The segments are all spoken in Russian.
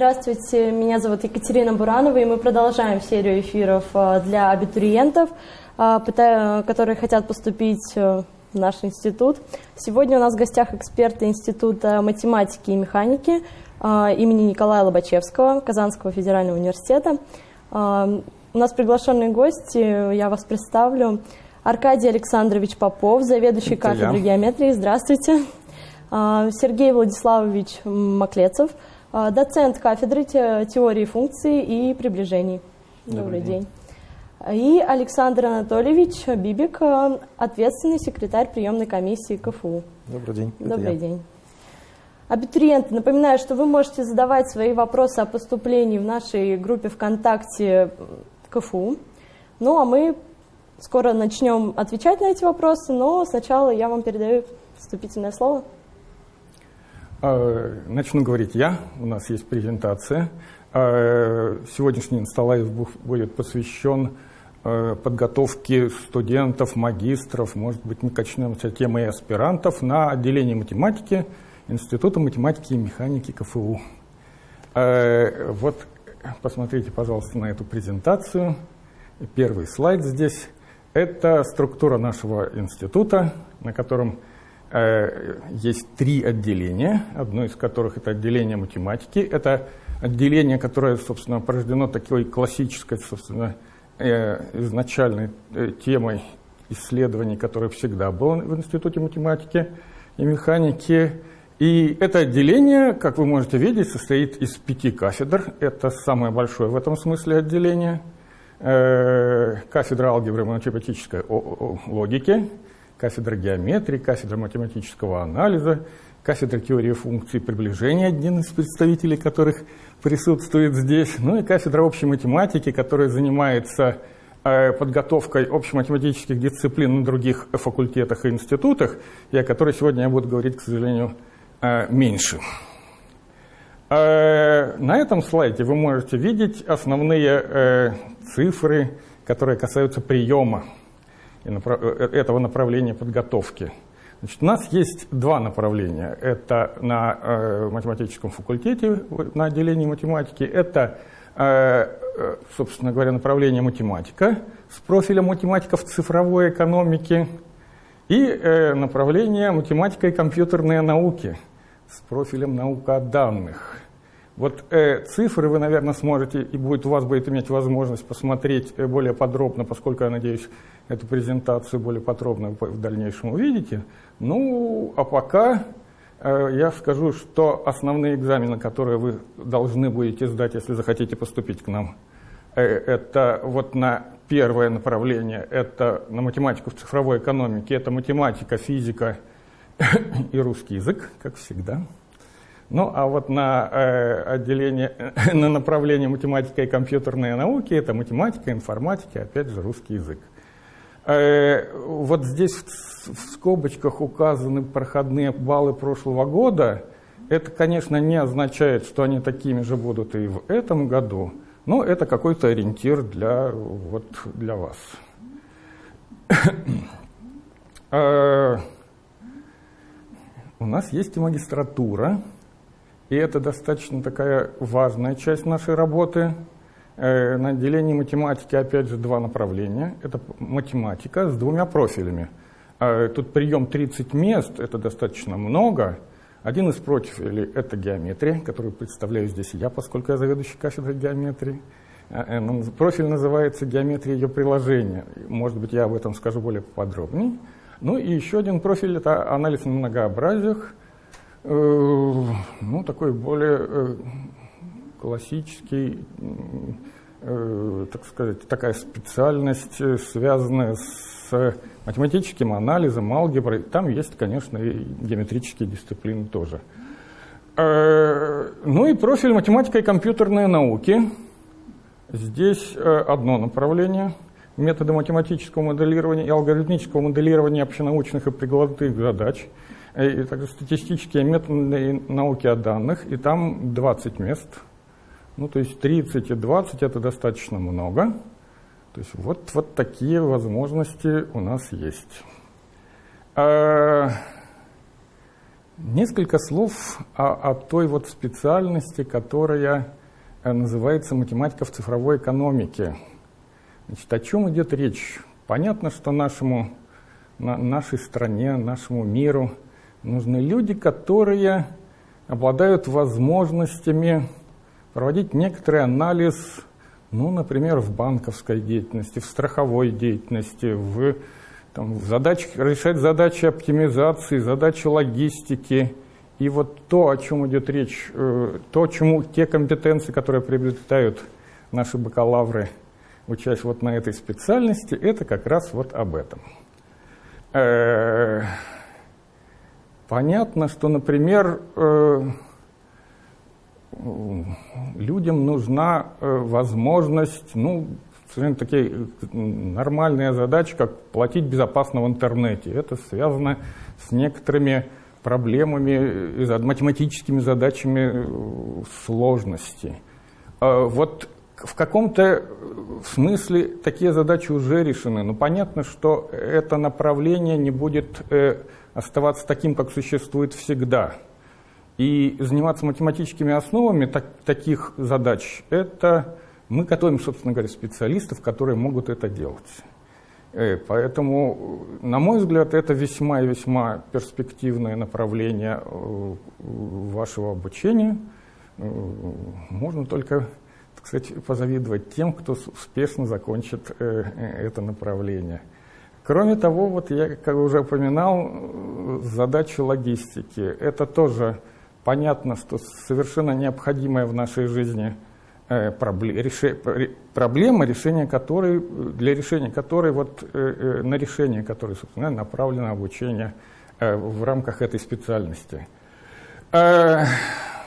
Здравствуйте, меня зовут Екатерина Буранова, и мы продолжаем серию эфиров э, для абитуриентов, э, которые хотят поступить э, в наш институт. Сегодня у нас в гостях эксперты Института математики и механики имени Николая Лобачевского Казанского федерального университета. У нас приглашенные гости, я вас представлю. Аркадий Александрович Попов, заведующий кафедрой геометрии. Здравствуйте. Сергей Владиславович Маклецов, доцент кафедры теории функций и приближений. Добрый, Добрый день. день. И Александр Анатольевич Бибик, ответственный секретарь приемной комиссии КФУ. Добрый день. Добрый день. Абитуриенты, напоминаю, что вы можете задавать свои вопросы о поступлении в нашей группе ВКонтакте КФУ. Ну а мы скоро начнем отвечать на эти вопросы, но сначала я вам передаю вступительное слово. А, начну говорить я, у нас есть презентация. А, сегодняшний инсталлайв будет посвящен а, подготовке студентов, магистров, может быть, мы качнемся темой аспирантов на отделении математики Института математики и механики КФУ. Вот посмотрите, пожалуйста, на эту презентацию. Первый слайд здесь. Это структура нашего института, на котором есть три отделения, одно из которых это отделение математики. Это отделение, которое, собственно, порождено такой классической, собственно, э, изначальной э, темой исследований, которая всегда была в Институте математики и механики. И это отделение, как вы можете видеть, состоит из пяти кафедр. Это самое большое в этом смысле отделение. Э, кафедра алгебры и математической логики, кафедра геометрии, кафедра математического анализа, кафедра теории функций приближения, один из представителей которых присутствует здесь, ну и кафедра общей математики, которая занимается э, подготовкой общематематических дисциплин на других факультетах и институтах, и о которой сегодня я буду говорить, к сожалению, Э, меньше. Э, на этом слайде вы можете видеть основные цифры, которые касаются приема этого направления подготовки. Значит, у нас есть два направления. Это на математическом факультете, на отделении математики. Это, собственно говоря, направление математика с профилем математика в цифровой экономике и направление математика и компьютерные науки – с профилем наука о данных. Вот э, цифры вы, наверное, сможете, и будет, у вас будет иметь возможность посмотреть э, более подробно, поскольку, я надеюсь, эту презентацию более подробно в дальнейшем увидите. Ну, а пока э, я скажу, что основные экзамены, которые вы должны будете сдать, если захотите поступить к нам, э, это вот на первое направление, это на математику в цифровой экономике, это математика, физика, и русский язык, как всегда. Ну, а вот на э, отделение, на направление математика и компьютерные науки, это математика, информатика, опять же, русский язык. Э, вот здесь в, в скобочках указаны проходные баллы прошлого года. Это, конечно, не означает, что они такими же будут и в этом году, но это какой-то ориентир для, вот, для вас. э, у нас есть и магистратура, и это достаточно такая важная часть нашей работы. Э, на отделении математики, опять же, два направления. Это математика с двумя профилями. Э, тут прием 30 мест, это достаточно много. Один из профилей – это геометрия, которую представляю здесь я, поскольку я заведующий кафедрой геометрии. Э, ну, профиль называется «Геометрия ее приложения». Может быть, я об этом скажу более подробнее. Ну и еще один профиль – это анализ на многообразиях. Э, ну, такой более э, классический, э, так сказать, такая специальность, связанная с математическим анализом, алгеброй. Там есть, конечно, и геометрические дисциплины тоже. Ну и профиль математика и компьютерные науки. Здесь одно направление – методы математического моделирования и алгоритмического моделирования общенаучных и прикладных задач, и также статистические методы науки о данных, и там 20 мест. Ну, то есть 30 и 20 это достаточно много. То есть вот, вот такие возможности у нас есть. А, Несколько слов о, о той вот специальности, которая э, называется математика в цифровой экономике. Значит, о чем идет речь? Понятно, что нашему, на, нашей стране, нашему миру нужны люди, которые обладают возможностями проводить некоторый анализ, ну, например, в банковской деятельности, в страховой деятельности, в там, задач, решать задачи оптимизации, задачи логистики. И вот то, о чем идет речь, э, то, чему те компетенции, которые приобретают наши бакалавры, учась вот на этой специальности, это как раз вот об этом. Э, понятно, что, например, э, людям нужна возможность, ну, совершенно такие нормальные задачи, как платить безопасно в интернете. Это связано с некоторыми проблемами, математическими задачами э, сложности. А вот в каком-то смысле такие задачи уже решены, но понятно, что это направление не будет э, оставаться таким, как существует всегда. И заниматься математическими основами так, таких задач – это мы готовим, собственно говоря, специалистов, которые могут это делать. Э, поэтому, на мой взгляд, это весьма и весьма перспективное направление э, вашего обучения. Э, можно только, так сказать, позавидовать тем, кто успешно закончит это направление. Кроме того, вот я, как уже упоминал, задача логистики. Это тоже понятно, что совершенно необходимая в нашей жизни – Э, проблема, решения которой, для решения которой, вот, э, э, на решение которой, собственно, направлено обучение в рамках этой специальности.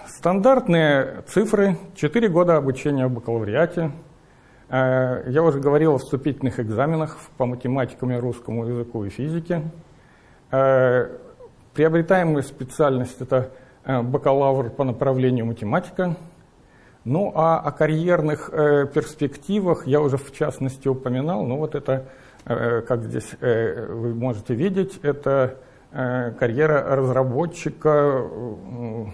Стандартные цифры, 4 года обучения в бакалавриате. Я уже говорил о вступительных экзаменах по математикам русскому языку и физике. Приобретаемая специальность – это бакалавр по направлению математика – ну а о карьерных э, перспективах я уже в частности упоминал. Ну вот это, э, как здесь э, вы можете видеть, это э, карьера разработчика э,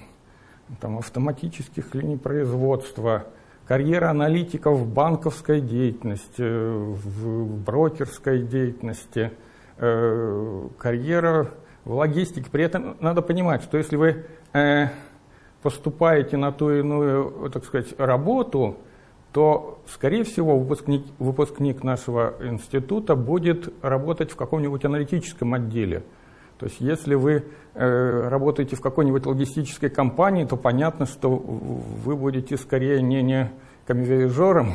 там, автоматических линий производства, карьера аналитика в банковской деятельности, в брокерской деятельности, э, карьера в логистике. При этом надо понимать, что если вы... Э, поступаете на ту иную, так сказать, работу, то, скорее всего, выпускник, выпускник нашего института будет работать в каком-нибудь аналитическом отделе. То есть, если вы э, работаете в какой-нибудь логистической компании, то понятно, что вы будете скорее не, не камевиажером,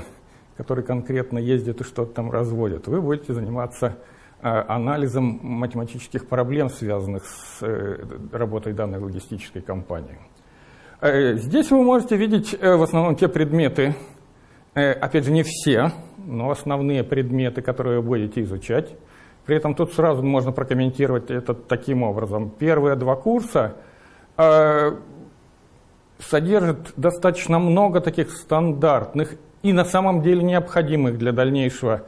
который конкретно ездит и что-то там разводит. Вы будете заниматься э, анализом математических проблем, связанных с э, работой данной логистической компании. Здесь вы можете видеть в основном те предметы, опять же не все, но основные предметы, которые вы будете изучать. При этом тут сразу можно прокомментировать это таким образом. Первые два курса содержат достаточно много таких стандартных и на самом деле необходимых для дальнейшего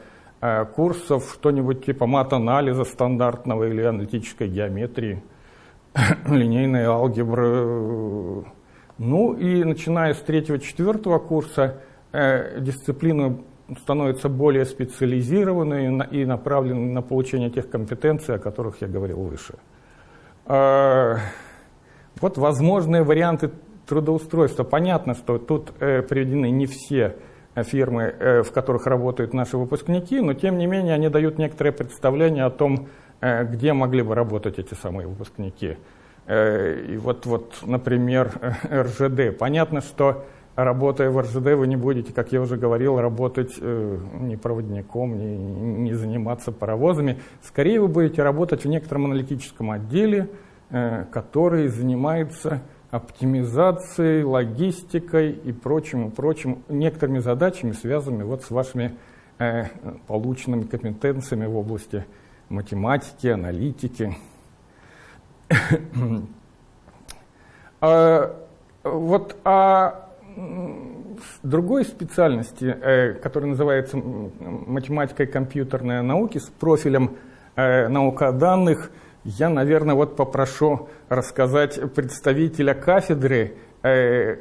курсов, что-нибудь типа мат-анализа стандартного или аналитической геометрии, линейной алгебры, ну и начиная с третьего-четвертого курса э, дисциплина становится более специализированной и направленной на получение тех компетенций, о которых я говорил выше. Э, вот возможные варианты трудоустройства. Понятно, что тут э, приведены не все фирмы, э, в которых работают наши выпускники, но тем не менее они дают некоторое представление о том, э, где могли бы работать эти самые выпускники. Э, и вот, вот, например, РЖД. Понятно, что работая в РЖД, вы не будете, как я уже говорил, работать э, ни проводником, ни, ни заниматься паровозами. Скорее вы будете работать в некотором аналитическом отделе, э, который занимается оптимизацией, логистикой и прочим, прочим, некоторыми задачами, связанными вот с вашими полученными компетенциями в области математики, аналитики, а, вот о другой специальности, э, которая называется математика и компьютерная науки с профилем э, наука данных, Я, наверное, вот попрошу рассказать представителя кафедры, э,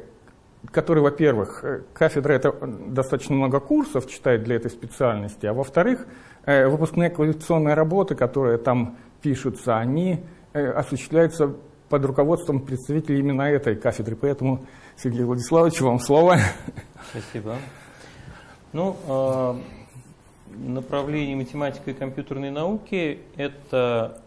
который, во-первых, кафедра это достаточно много курсов читает для этой специальности, а во-вторых, выпускные квалификационные работы, которые там пишутся, они осуществляются под руководством представителей именно этой кафедры. Поэтому, Сергей Владиславович, вам слово. Спасибо. Ну, а, направление математика и компьютерной науки – это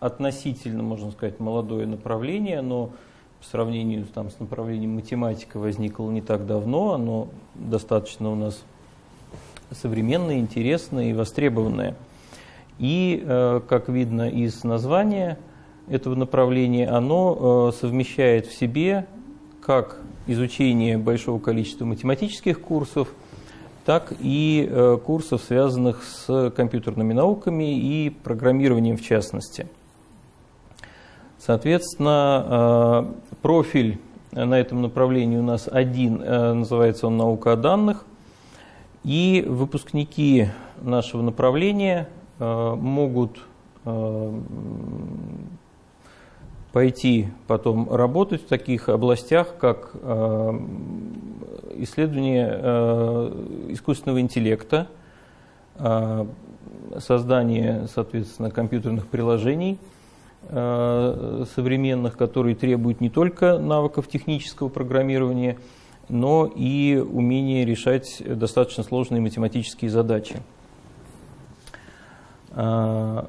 относительно, можно сказать, молодое направление, но по сравнению там, с направлением математика возникло не так давно, оно достаточно у нас современное, интересное и востребованное. И, э, как видно из названия этого направления, оно э, совмещает в себе как изучение большого количества математических курсов, так и э, курсов, связанных с компьютерными науками и программированием в частности – Соответственно, э, профиль на этом направлении у нас один, э, называется он «Наука о данных». И выпускники нашего направления могут пойти потом работать в таких областях, как исследование искусственного интеллекта, создание, соответственно, компьютерных приложений – Э, современных, которые требуют не только навыков технического программирования, но и умения решать достаточно сложные математические задачи. Э,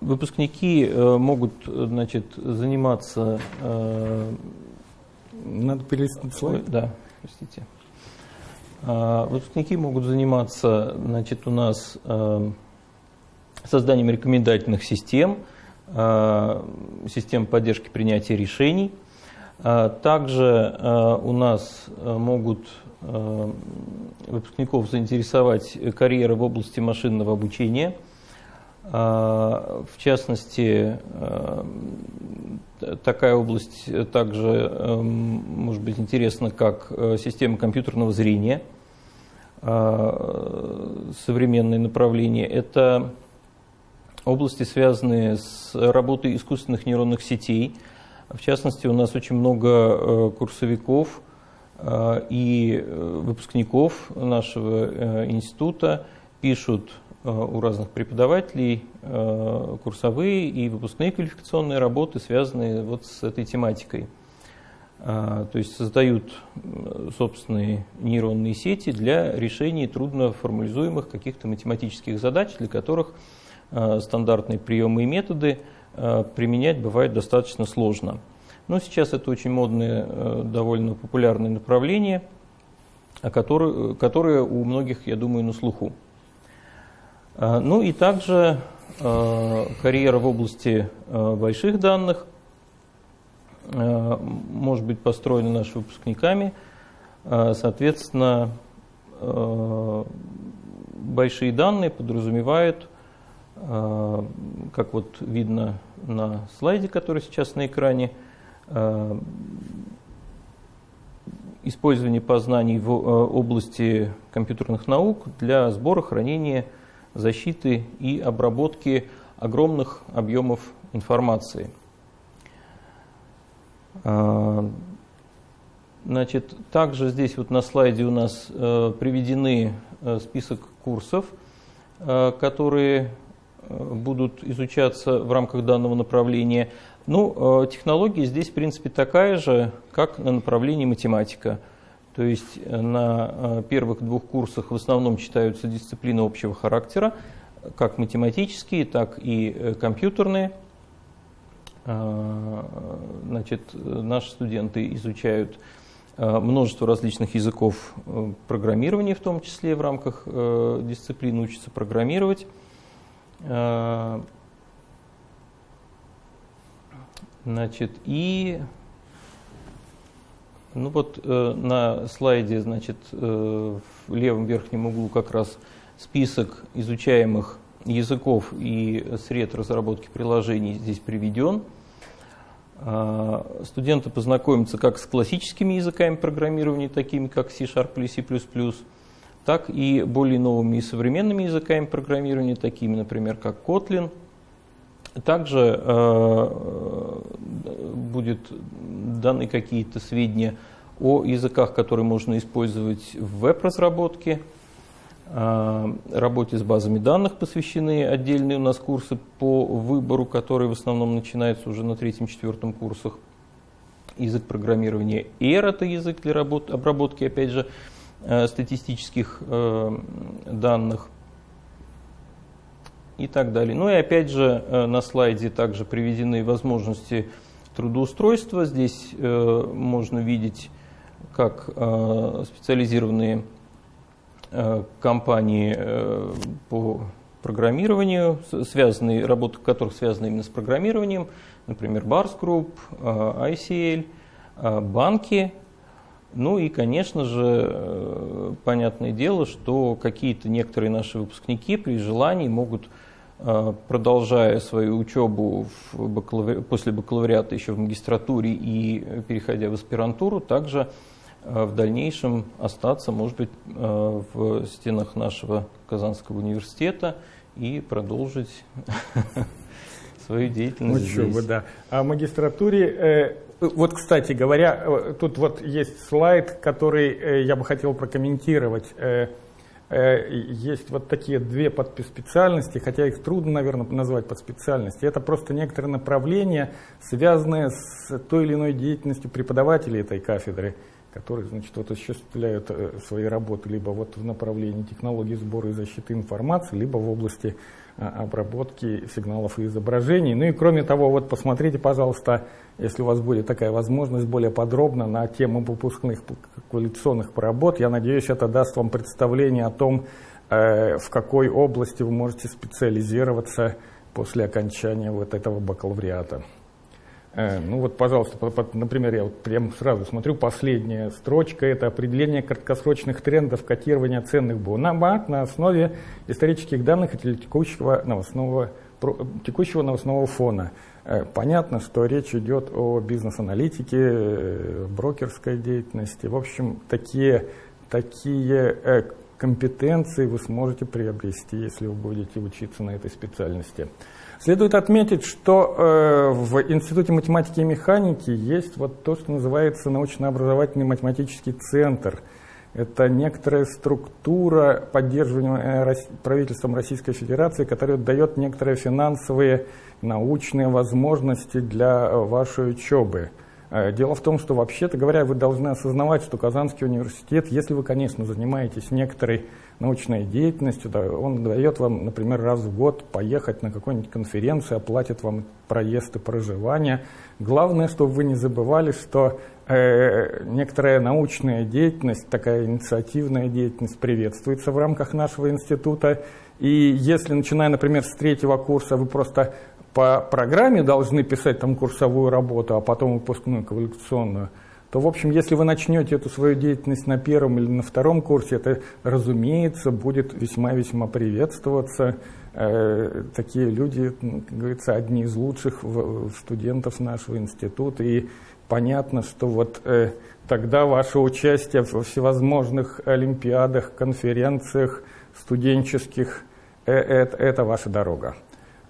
выпускники э, могут значит, заниматься... Надо перелистнуть слайд. Да, простите. Выпускники могут заниматься значит, у нас созданием рекомендательных систем, э, систем поддержки принятия решений. Э, также э, у нас могут выпускников заинтересовать карьеры в области машинного обучения. В частности, такая область также может быть интересна, как система компьютерного зрения, современные направления. Это области, связанные с работой искусственных нейронных сетей. В частности, у нас очень много э, курсовиков э, и э, выпускников нашего института пишут у разных преподавателей курсовые и выпускные квалификационные работы, связанные вот с этой тематикой. То есть создают собственные нейронные сети для решения трудно формализуемых каких-то математических задач, для которых Э, стандартные приемы и методы э, применять бывает достаточно сложно. Но сейчас это очень модное, э, довольно популярное направление, которое у многих, я думаю, на слуху. Ну и также карьера в области больших данных может быть построена нашими выпускниками. Соответственно, большие данные подразумевают Э, как вот видно на слайде, который сейчас на экране, э, использование познаний в э, области компьютерных наук для сбора, хранения, защиты и обработки огромных объемов информации. Значит, также здесь вот на слайде у нас приведены список курсов, которые будут изучаться в рамках данного направления. Ну, э, технология здесь, в принципе, такая же, как на направлении математика. То есть э, на э, первых двух курсах в основном читаются дисциплины общего характера, как математические, так и компьютерные. Значит, наши студенты изучают множество различных языков программирования, в том числе в рамках дисциплины учатся программировать. Э, значит, и ну вот э, на слайде, значит, э, в левом верхнем углу как раз список изучаемых языков и сред разработки приложений здесь приведен. Студенты познакомятся как с классическими языками программирования, такими как C-Sharp или C++, так и более новыми и современными языками программирования, такими, например, как Kotlin. Также э, будет даны какие-то сведения о языках, которые можно использовать в веб-разработке, э, работе с базами данных посвящены отдельные у нас курсы по выбору, которые в основном начинаются уже на третьем-четвертом курсах. Язык программирования R – это язык для работ, обработки, опять же, Э, статистических э, данных и так далее. Ну и опять же э, на слайде также приведены возможности трудоустройства. Здесь можно видеть, как специализированные компании по программированию, связанные, работы которых связаны именно с программированием, например, Bars Group, ICL, банки ну и, конечно же, э, понятное дело, что какие-то некоторые наши выпускники при желании могут, э, продолжая свою учебу в бакалаври... после бакалавриата еще в магистратуре и переходя в аспирантуру, также э, в дальнейшем остаться, может быть, в стенах нашего Казанского университета и продолжить свою деятельность. Учебу, здесь. да. А в магистратуре вот, кстати говоря, э, тут вот есть слайд, который э, я бы хотел прокомментировать. Э, есть вот такие две подспециальности, хотя их трудно, наверное, назвать подспециальности. Это просто некоторые направления, связанные с той или иной деятельностью преподавателей этой кафедры, которые, значит, вот осуществляют свои работы либо вот в направлении технологии сбора и защиты информации, либо в области обработки сигналов и изображений. Ну и кроме того, вот посмотрите, пожалуйста, если у вас будет такая возможность, более подробно на тему выпускных квалификационных проработ. Я надеюсь, это даст вам представление о том, э, в какой области вы можете специализироваться после окончания вот этого бакалавриата. Э, ну вот, пожалуйста, например, я вот прямо сразу смотрю, последняя строчка – это определение краткосрочных трендов котирования ценных бумаг на основе исторических данных и текущего новостного, текущего новостного фона. Э, понятно, что речь идет о бизнес-аналитике, э, брокерской деятельности. В общем, такие, такие компетенции вы сможете приобрести, если вы будете учиться на этой специальности. Следует отметить, что в Институте математики и механики есть вот то, что называется научно-образовательный математический центр. Это некоторая структура, поддерживаемая правительством Российской Федерации, которая дает некоторые финансовые научные возможности для э, вашей учебы. Э, дело в том, что вообще-то говоря, вы должны осознавать, что Казанский университет, если вы, конечно, занимаетесь некоторой научной деятельностью, да, он дает вам, например, раз в год поехать на какую-нибудь конференцию, оплатит вам проезд и проживание. Главное, чтобы вы не забывали, что э, некоторая научная деятельность, такая инициативная деятельность приветствуется в рамках нашего института. И если, начиная, например, с третьего курса, вы просто по программе должны писать там курсовую работу, а потом выпускную квалификационную, то, в общем, если вы начнете эту свою деятельность на первом или на втором курсе, это, разумеется, будет весьма-весьма приветствоваться. Э, такие люди, ну, как говорится, одни из лучших студентов нашего института. И понятно, что вот э, тогда ваше участие в всевозможных олимпиадах, конференциях студенческих э, это ваша дорога.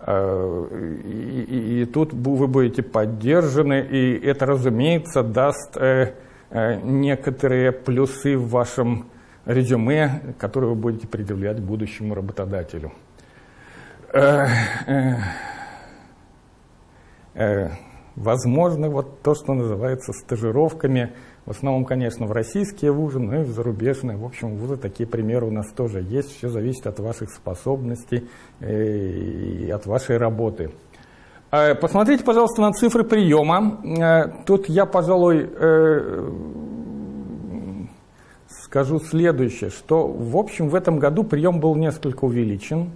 Э, и, и, тут вы будете поддержаны, и это, разумеется, даст э, э, некоторые плюсы в вашем резюме, которые вы будете предъявлять будущему работодателю. Возможно, вот то, что называется стажировками – в основном, конечно, в российские вузы, но и в зарубежные. В общем, вузы такие примеры у нас тоже есть. Все зависит от ваших способностей э, и от вашей работы. Э, посмотрите, пожалуйста, на цифры приема. Э, тут я, пожалуй, скажу следующее, что, в общем, в этом году прием был несколько увеличен.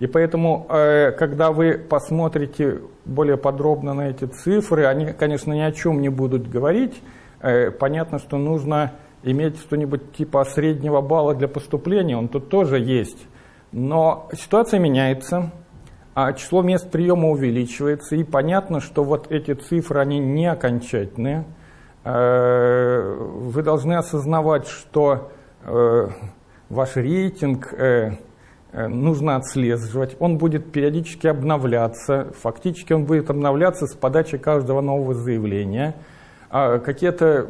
И поэтому, когда вы посмотрите более подробно на эти цифры, они, конечно, ни о чем не будут говорить, Э, понятно, что нужно иметь что-нибудь типа среднего балла для поступления, он тут тоже есть. Но ситуация меняется, а число мест приема увеличивается, и понятно, что вот эти цифры, они не окончательные. Э, вы должны осознавать, что э, ваш рейтинг э, э, нужно отслеживать. Он будет периодически обновляться. Фактически он будет обновляться с подачи каждого нового заявления. А какие-то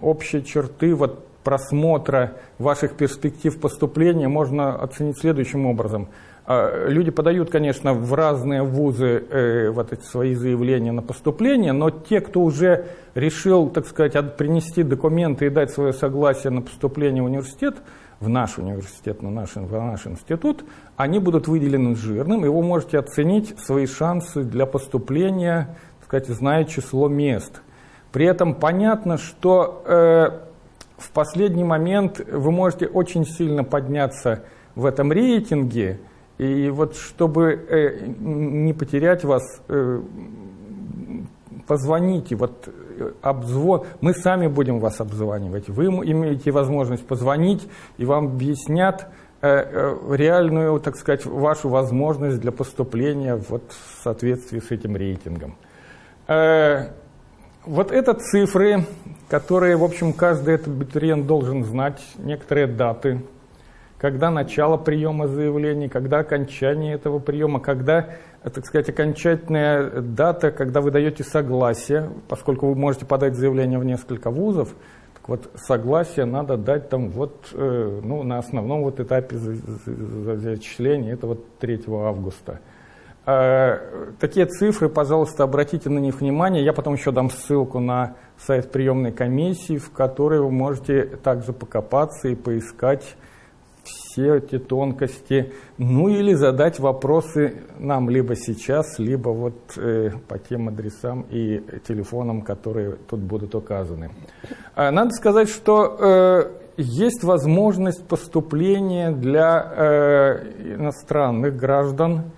общие черты вот, просмотра ваших перспектив поступления можно оценить следующим образом. А, люди подают, конечно, в разные вузы э, вот эти свои заявления на поступление, но те, кто уже решил, так сказать, принести документы и дать свое согласие на поступление в университет, в наш университет, на наш, в наш институт, они будут выделены жирным, и вы можете оценить свои шансы для поступления, так сказать, зная число мест. При этом понятно, что э, в последний момент вы можете очень сильно подняться в этом рейтинге, и вот чтобы э, не потерять вас, э, позвоните, вот э, обзвон, мы сами будем вас обзванивать, вы имеете возможность позвонить, и вам объяснят э, э, реальную, так сказать, вашу возможность для поступления вот в соответствии с этим рейтингом. Вот это цифры, которые, в общем, каждый этот абитуриент должен знать, некоторые даты, когда начало приема заявлений, когда окончание этого приема, когда, так сказать, окончательная дата, когда вы даете согласие, поскольку вы можете подать заявление в несколько вузов, так вот согласие надо дать там вот, э, ну, на основном вот этапе зачисления, это вот 3 августа. Э, такие цифры, пожалуйста, обратите на них внимание. Я потом еще дам ссылку на сайт приемной комиссии, в которой вы можете также покопаться и поискать все эти тонкости, ну или задать вопросы нам либо сейчас, либо вот э, по тем адресам и телефонам, которые тут будут указаны. Э, надо сказать, что э, есть возможность поступления для э, иностранных граждан,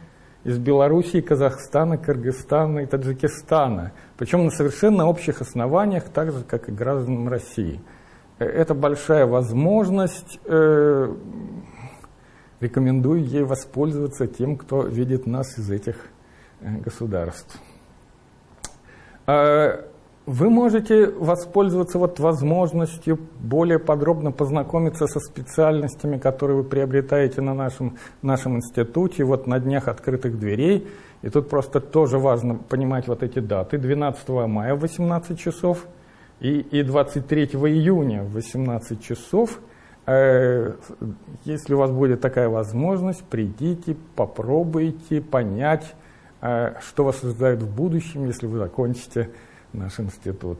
из Белоруссии, Казахстана, Кыргызстана и Таджикистана, причем на совершенно общих основаниях, так же, как и гражданам России. Э, это большая возможность, э, рекомендую ей воспользоваться тем, кто видит нас из этих э, государств. Э, вы можете воспользоваться вот возможностью более подробно познакомиться со специальностями, которые вы приобретаете на нашем, нашем институте, вот на днях открытых дверей. И тут просто тоже важно понимать вот эти даты. 12 мая в 18 часов и, и 23 июня в 18 часов. Э, если у вас будет такая возможность, придите, попробуйте понять, э, что вас ожидает в будущем, если вы закончите наш институт.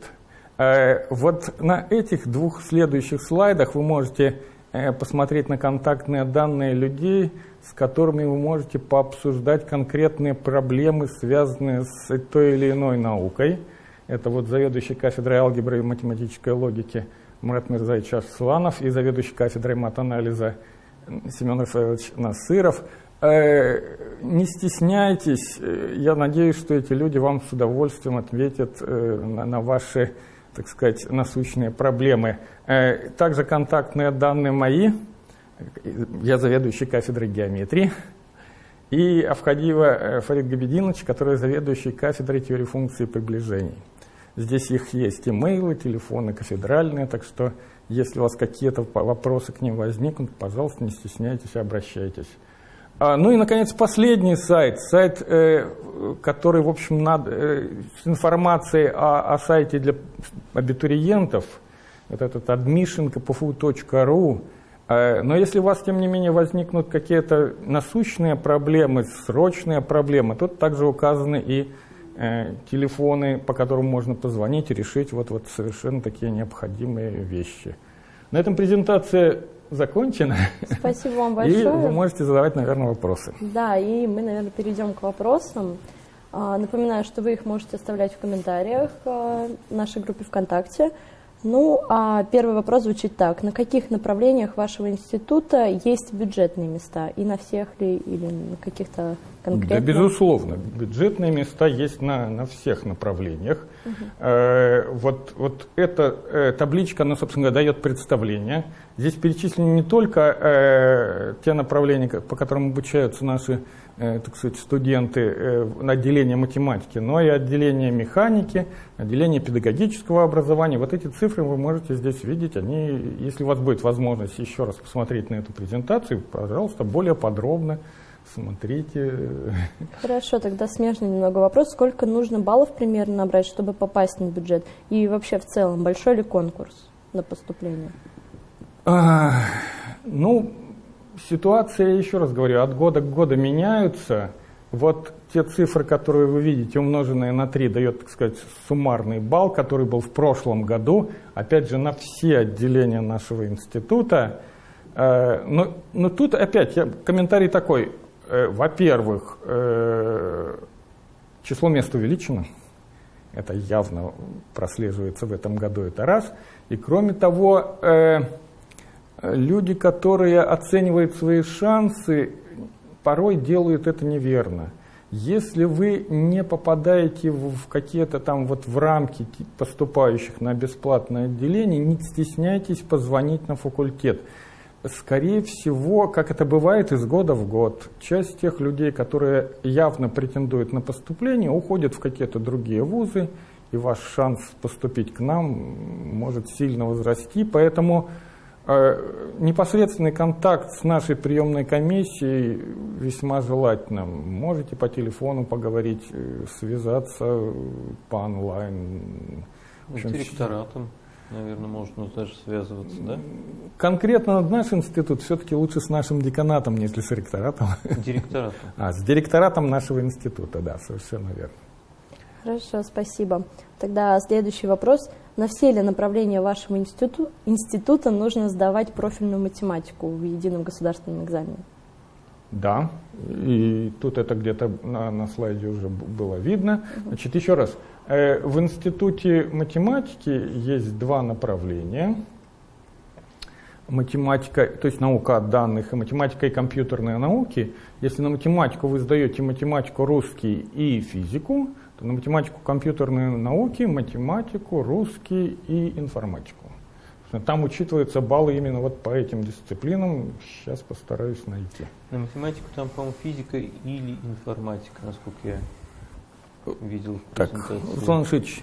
Э, вот на этих двух следующих слайдах вы можете э, посмотреть на контактные данные людей, с которыми вы можете пообсуждать конкретные проблемы, связанные с той или иной наукой. Это вот заведующий кафедрой алгебры и математической логики Мурат Мирзаевич Арсланов и заведующий кафедрой матанализа Семен Рафаэлович Насыров – не стесняйтесь, э, я надеюсь, что эти люди вам с удовольствием ответят э, на ваши, так сказать, насущные проблемы. Также контактные данные мои, я заведующий кафедрой геометрии, и Авхадиева Фарид Габединович, который заведующий кафедрой теории функций приближений. Здесь их есть имейлы, телефоны кафедральные, так что если у вас какие-то вопросы к ним возникнут, пожалуйста, не стесняйтесь, обращайтесь. А, ну и, наконец, последний сайт, сайт, э, который, в общем, надо, э, с информацией о, о сайте для абитуриентов, вот этот admission.kpfu.ru. Э, но если у вас, тем не менее, возникнут какие-то насущные проблемы, срочные проблемы, тут также указаны и телефоны, по которым можно позвонить и решить вот, вот совершенно такие необходимые вещи. На этом презентация закончена. Спасибо вам большое. И вы можете задавать, наверное, вопросы. Да, и мы, наверное, перейдем к вопросам. А, напоминаю, что вы их можете оставлять в комментариях а, в нашей группе ВКонтакте. Ну, а первый вопрос звучит так. На каких направлениях вашего института есть бюджетные места? И на всех ли, или на каких-то конкретных? Да, безусловно. Бюджетные места есть на, на всех направлениях. Угу. Э, вот, вот эта э, табличка, она, собственно говоря, дает представление. Здесь перечислены не только э, те направления, по которым обучаются наши э, так сказать, студенты э, отделение математики, но и отделение механики, отделение педагогического образования. Вот эти цифры вы можете здесь видеть. Они, если у вас будет возможность еще раз посмотреть на эту презентацию, пожалуйста, более подробно смотрите. Хорошо, тогда смежный немного вопрос. Сколько нужно баллов примерно набрать, чтобы попасть на бюджет? И вообще в целом, большой ли конкурс на поступление? А, ну, ситуация, еще раз говорю, от года к году меняются. Вот те цифры, которые вы видите, умноженные на 3, дает, так сказать, суммарный балл, который был в прошлом году, опять же, на все отделения нашего института. Э, но, но тут опять я, комментарий такой. Э, во-первых, э, число мест увеличено. Это явно прослеживается в этом году, это раз. И кроме того, люди, которые оценивают свои шансы, порой делают это неверно. Если вы не попадаете в какие-то там вот в рамки поступающих на бесплатное отделение, не стесняйтесь позвонить на факультет. Скорее всего, как это бывает из года в год, часть тех людей, которые явно претендуют на поступление, уходят в какие-то другие вузы, и ваш шанс поступить к нам может сильно возрасти. Поэтому непосредственный контакт с нашей приемной комиссией весьма желательно. Можете по телефону поговорить, э, связаться по онлайн. С директоратом, наверное, можно даже связываться, да? Конкретно наш институт все-таки лучше с нашим деканатом, нежели с ректоратом. Директоратом. А, с директоратом нашего института, да, совершенно верно. Хорошо, спасибо. Тогда следующий вопрос. На все ли направления вашего институту, института нужно сдавать профильную математику в едином государственном экзамене? Да, и тут это где-то на, на слайде уже было видно. Значит, еще раз, э, в институте математики есть два направления. Математика, то есть наука данных и математика и компьютерные науки. Если на математику вы сдаете математику, русский и физику, на математику компьютерные науки, математику, русский и информатику. Там учитываются баллы именно вот по этим дисциплинам. Сейчас постараюсь найти. На математику там, по-моему, физика или информатика, насколько я видел. Так, Руслан Ильич,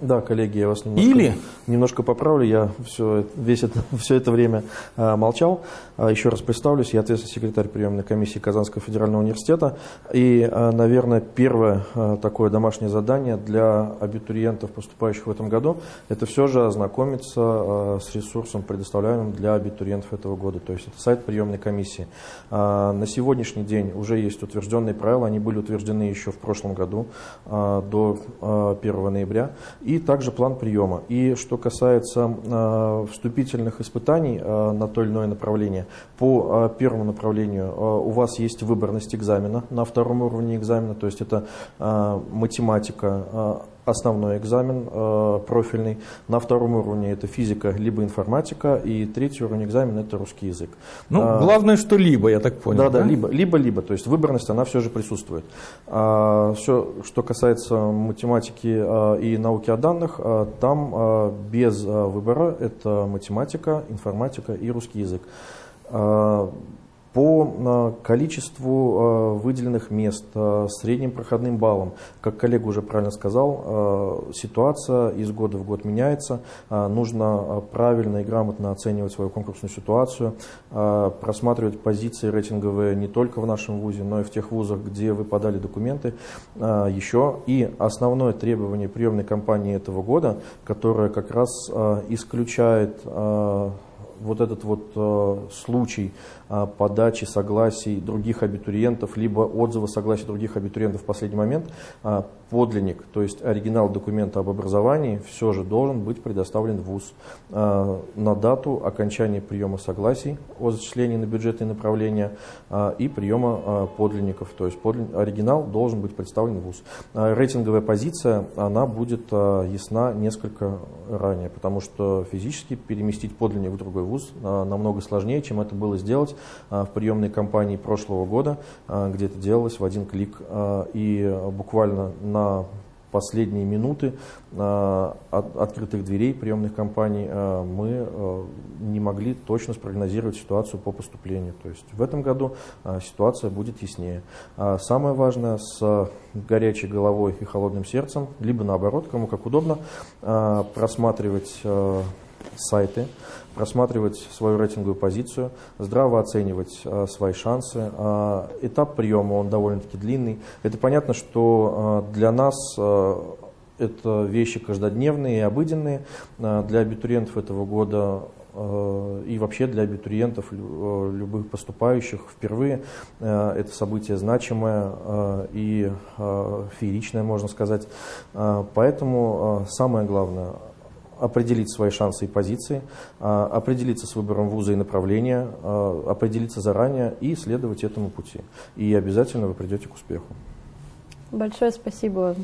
да, коллеги, я вас немножко, Или... немножко поправлю. Я все, весь это, все это время а, молчал. А, еще раз представлюсь. Я ответственный секретарь приемной комиссии Казанского федерального университета. И, а, наверное, первое а, такое домашнее задание для абитуриентов, поступающих в этом году, это все же ознакомиться а, с ресурсом, предоставляемым для абитуриентов этого года. То есть это сайт приемной комиссии. А, на сегодняшний день уже есть утвержденные правила. Они были утверждены еще в прошлом году а, до а, 1 ноября и также план приема. И что касается э, вступительных испытаний э, на то или иное направление, по э, первому направлению э, у вас есть выборность экзамена на втором уровне экзамена, то есть это э, математика, э, основной экзамен э, профильный. На втором уровне это физика либо информатика, и третий уровень экзамена это русский язык. Ну, а, главное, что либо, я так понял. Да, да, да, либо, либо, либо. То есть выборность, она все же присутствует. А, все, что касается математики а, и науки о данных, а, там а, без а, выбора это математика, информатика и русский язык. А, по количеству э, выделенных мест, э, средним проходным баллом, как коллега уже правильно сказал, э, ситуация из года в год меняется. Нужно правильно и грамотно оценивать свою конкурсную ситуацию, просматривать позиции рейтинговые не только в нашем ВУЗе, но и в тех вузах, где вы подали документы еще. И основное требование приемной кампании этого года, которое как раз исключает вот этот вот случай а, подачи согласий других абитуриентов, либо отзыва согласия других абитуриентов в последний момент, а, подлинник, то есть оригинал документа об образовании, все же должен быть предоставлен в ВУЗ а, на дату окончания приема согласий о зачислении на бюджетные направления и приема подлинников. То есть оригинал должен быть представлен в ВУЗ. Рейтинговая позиция, она будет ясна несколько ранее, потому что физически переместить подлинник в другой ВУЗ намного сложнее, чем это было сделать а, в приемной кампании прошлого года, а, где это делалось в один клик. А, и буквально на последние минуты от открытых дверей приемных компаний мы не могли точно спрогнозировать ситуацию по поступлению. То есть в этом году ситуация будет яснее. Самое важное с горячей головой и холодным сердцем, либо наоборот, кому как удобно, просматривать сайты, просматривать свою рейтинговую позицию, здраво оценивать э, свои шансы. Э, этап приема, он довольно-таки длинный. Это понятно, что э, для нас это вещи каждодневные и обыденные. Для абитуриентов этого года и вообще для абитуриентов любых поступающих впервые это событие значимое и фееричное, можно сказать. Поэтому самое главное определить свои шансы и позиции, а, определиться с выбором вуза и направления, а, определиться заранее и следовать этому пути. И обязательно вы придете к успеху. Большое спасибо.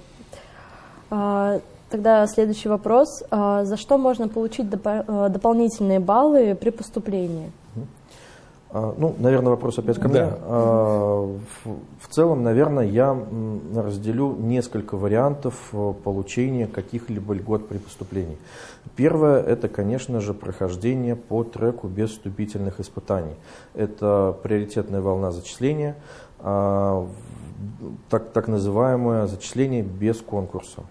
А, тогда следующий вопрос. За что можно получить дополнительные баллы при поступлении? А, ну, наверное, вопрос опять ко мне. Да. А, в целом, наверное, я разделю несколько вариантов э, получения каких-либо льгот при поступлении. Первое – это, конечно же, прохождение по треку без вступительных испытаний. Это приоритетная волна зачисления, а, так, так называемое зачисление без конкурса,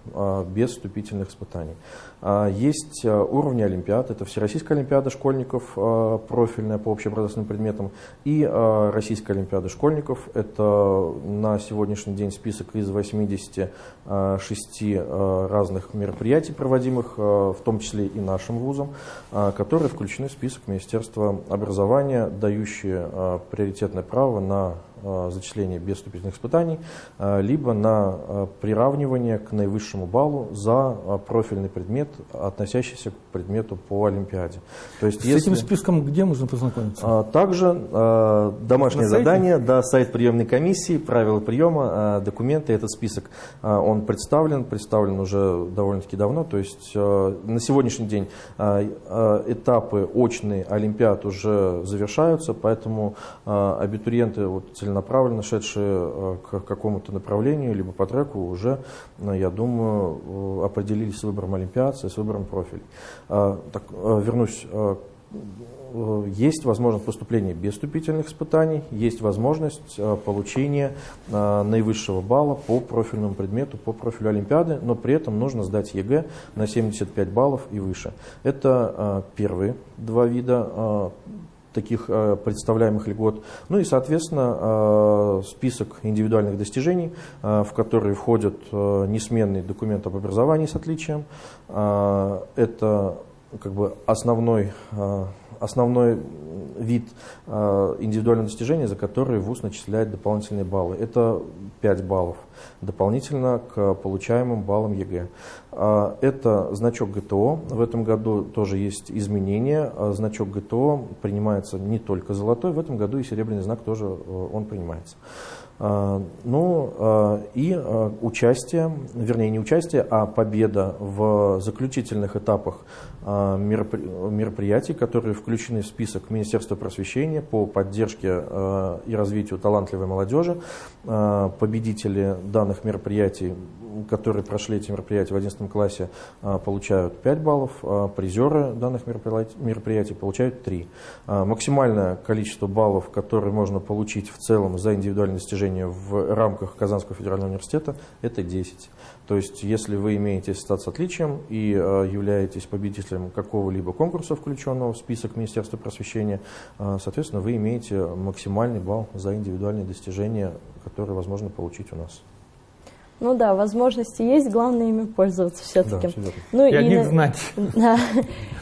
без вступительных испытаний. А, есть а, уровни олимпиад, это Всероссийская олимпиада школьников, а, профильная по общеобразовательным предметам, и Российская олимпиада школьников. Это на сегодняшний день список из 86 разных мероприятий, проводимых, в том числе и нашим вузом, которые включены в список Министерства образования, дающие приоритетное право на зачисление без вступительных испытаний, либо на приравнивание к наивысшему баллу за профильный предмет относящийся к предмету по Олимпиаде. То есть, С если, этим списком где можно познакомиться? А, также а, домашнее задание, да, сайт приемной комиссии, правила приема, а, документы, этот список, а, он представлен, представлен уже довольно-таки давно. То есть на сегодняшний день этапы очные Олимпиад уже завершаются, поэтому абитуриенты вот, целенаправленно шедшие к какому-то направлению, либо по треку уже, я думаю, определились с выбором Олимпиад, с выбором профилей. А, так, а, вернусь а, есть возможность поступления без вступительных испытаний, есть возможность получения наивысшего балла по профильному предмету, по профилю Олимпиады, но при этом нужно сдать ЕГЭ на 75 баллов и выше. Это первые два вида таких э, представляемых льгот. Ну и, соответственно, э, список индивидуальных достижений, э, в которые входят несомненно документ об образовании с отличием. Это как бы основной, основной вид индивидуального достижения, за который ВУЗ начисляет дополнительные баллы. Это 5 баллов дополнительно к получаемым баллам ЕГЭ. А, это значок ГТО. В этом году тоже есть изменения. А, значок ГТО принимается не только золотой, в этом году и серебряный знак тоже э, он принимается. А, ну и участие, вернее не участие, а победа в заключительных этапах мероприятий, которые включены в список Министерства просвещения по поддержке и развитию талантливой молодежи. Победители данных мероприятий которые прошли эти мероприятия в 11 классе, а, получают 5 баллов, а призеры данных мероприятий получают 3. А, максимальное количество баллов, которые можно получить в целом за индивидуальные достижения в рамках Казанского федерального университета, это 10. То есть, если вы имеете статус отличием и являетесь победителем какого-либо конкурса, включенного в список Министерства просвещения, соответственно, вы имеете максимальный балл за индивидуальные достижения, которые возможно получить у нас. Ну да, возможности есть, главное ими пользоваться все-таки. Да, ну, и, о них знать. Да.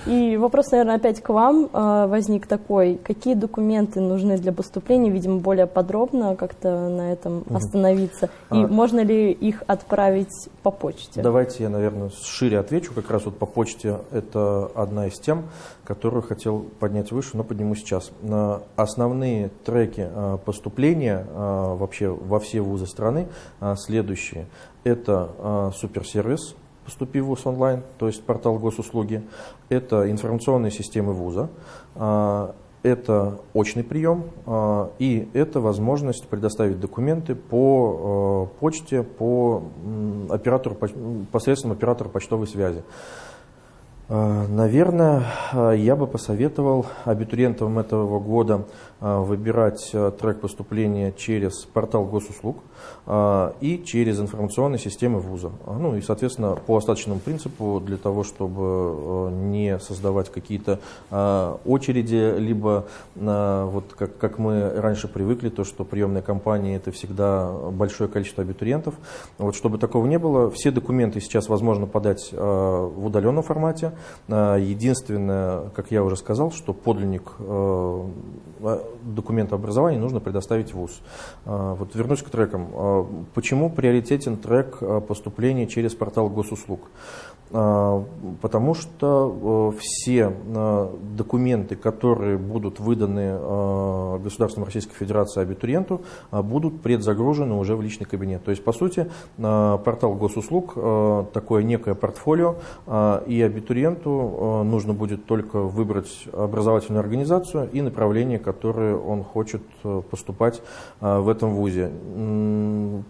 И вопрос, наверное, опять к вам э, возник такой. Какие документы нужны для поступления? Видимо, более подробно как-то на этом угу. остановиться. И а, можно ли их отправить по почте? Давайте я, наверное, шире отвечу. Как раз вот по почте это одна из тем, которую хотел поднять выше, но подниму сейчас. На основные треки э, поступления э, вообще во все вузы страны следующие. Это э, суперсервис, поступи в ВУЗ онлайн, то есть портал госуслуги. Это информационные системы вуза. Э, это очный прием а, и это возможность предоставить документы по а, почте, по оператору, посредством оператора почтовой связи. А, наверное, я бы посоветовал абитуриентам этого года выбирать трек поступления через портал госуслуг. А, и через информационные системы вуза. А, ну и, соответственно, по остаточному принципу, для того, чтобы э, не создавать какие-то а, очереди, либо вот как, как мы раньше привыкли, то, что приемные кампании это всегда большое количество абитуриентов. Вот чтобы такого не было, все документы сейчас возможно подать в удаленном формате. Единственное, как я уже сказал, что подлинник документа образования нужно предоставить ВУЗ. Вот вернусь к трекам. А, почему приоритетен трек а, поступления через портал госуслуг? А, потому что все документы, которые будут выданы государством Российской Федерации абитуриенту, будут предзагружены уже в личный кабинет. То есть, по сути, портал госуслуг такое некое портфолио, и абитуриенту нужно будет только выбрать образовательную организацию и направление, которое он хочет поступать в этом вузе.